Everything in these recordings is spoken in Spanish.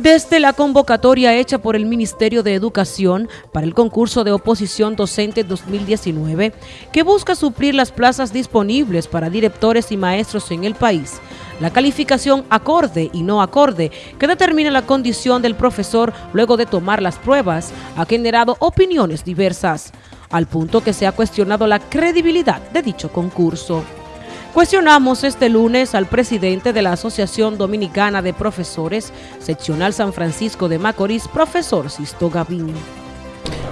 Desde la convocatoria hecha por el Ministerio de Educación para el concurso de oposición docente 2019, que busca suplir las plazas disponibles para directores y maestros en el país, la calificación acorde y no acorde, que determina la condición del profesor luego de tomar las pruebas, ha generado opiniones diversas, al punto que se ha cuestionado la credibilidad de dicho concurso. Cuestionamos este lunes al presidente de la Asociación Dominicana de Profesores, seccional San Francisco de Macorís, profesor Sisto Gavín.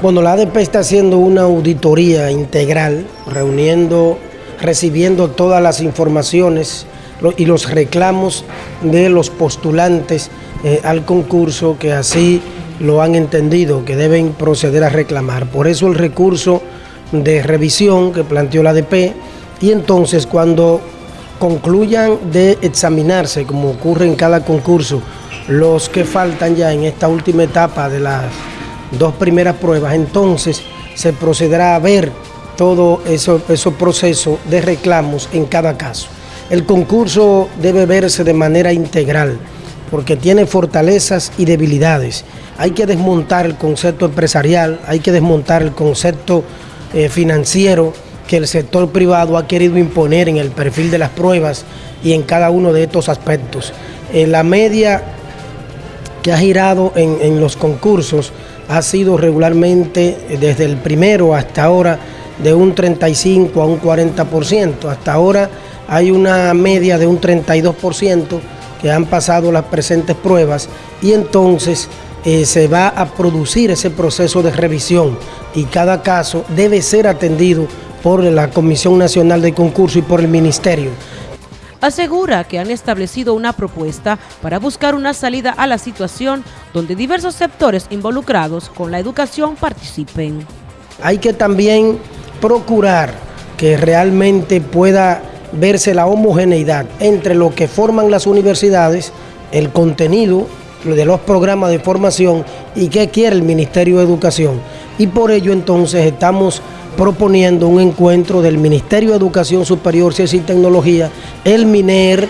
Bueno, la ADP está haciendo una auditoría integral, reuniendo, recibiendo todas las informaciones y los reclamos de los postulantes eh, al concurso que así lo han entendido, que deben proceder a reclamar. Por eso el recurso de revisión que planteó la ADP y entonces cuando concluyan de examinarse, como ocurre en cada concurso, los que faltan ya en esta última etapa de las dos primeras pruebas, entonces se procederá a ver todo esos eso procesos de reclamos en cada caso. El concurso debe verse de manera integral, porque tiene fortalezas y debilidades. Hay que desmontar el concepto empresarial, hay que desmontar el concepto eh, financiero, que el sector privado ha querido imponer en el perfil de las pruebas y en cada uno de estos aspectos. Eh, la media que ha girado en, los concursos ha sido regularmente eh, desde el primero hasta ahora de un 35 a un 40%. Hasta ahora hay una media de un 32% que han pasado las presentes pruebas y entonces eh, se va a producir ese proceso de revisión y cada caso debe ser atendido por la Comisión Nacional de Concurso y por el Ministerio. Asegura que han establecido una propuesta para buscar una salida a la situación donde diversos sectores involucrados con la educación participen. Hay que también procurar que realmente pueda verse la homogeneidad entre lo que forman las universidades, el contenido de los programas de formación y qué quiere el Ministerio de Educación. Y por ello entonces estamos proponiendo un encuentro del Ministerio de Educación Superior, Ciencia y Tecnología, el MINER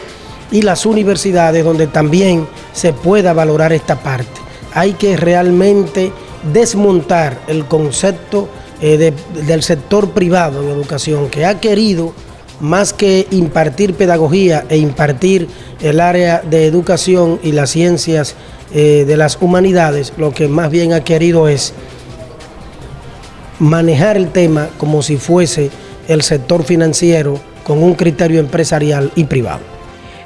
y las universidades donde también se pueda valorar esta parte. Hay que realmente desmontar el concepto eh, del sector privado en educación que ha querido más que impartir pedagogía e impartir el área de educación y las ciencias eh, de las humanidades, lo que más bien ha querido es manejar el tema como si fuese el sector financiero con un criterio empresarial y privado.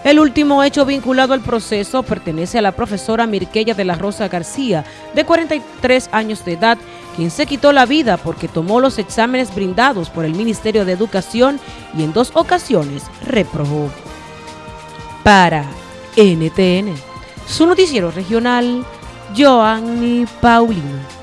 El último hecho vinculado al proceso pertenece a la profesora Mirquella de la Rosa García, de 43 años de edad, quien se quitó la vida porque tomó los exámenes brindados por el Ministerio de Educación y en dos ocasiones reprobó. Para NTN, su noticiero regional, Joanny Paulino.